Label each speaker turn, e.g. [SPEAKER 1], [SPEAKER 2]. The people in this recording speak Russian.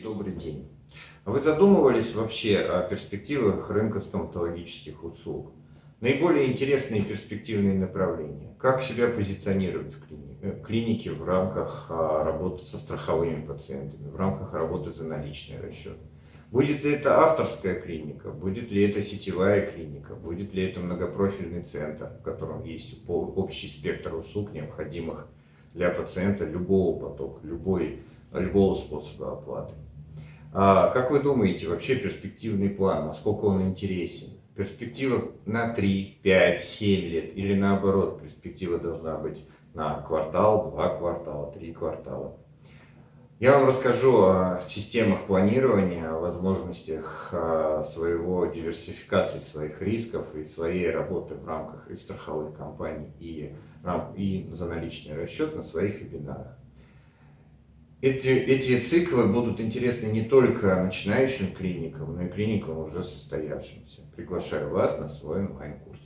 [SPEAKER 1] Добрый день. Вы задумывались вообще о перспективах рынка стоматологических услуг? Наиболее интересные перспективные направления. Как себя позиционировать в э, клинике в рамках а, работы со страховыми пациентами, в рамках работы за наличный расчет? Будет ли это авторская клиника, будет ли это сетевая клиника, будет ли это многопрофильный центр, в котором есть общий спектр услуг, необходимых для пациента любого потока, любой, любого способа оплаты. А как вы думаете, вообще перспективный план, насколько он интересен? Перспектива на 3, 5, 7 лет или наоборот, перспектива должна быть на квартал, два квартала, три квартала? Я вам расскажу о системах планирования, о возможностях а, своего диверсификации своих рисков и своей работы в рамках и страховых компаний, и, и за наличный расчет на своих вебинарах. Эти, эти циклы будут интересны не только начинающим клиникам, но и клиникам уже состоявшимся. Приглашаю вас на свой онлайн-курс.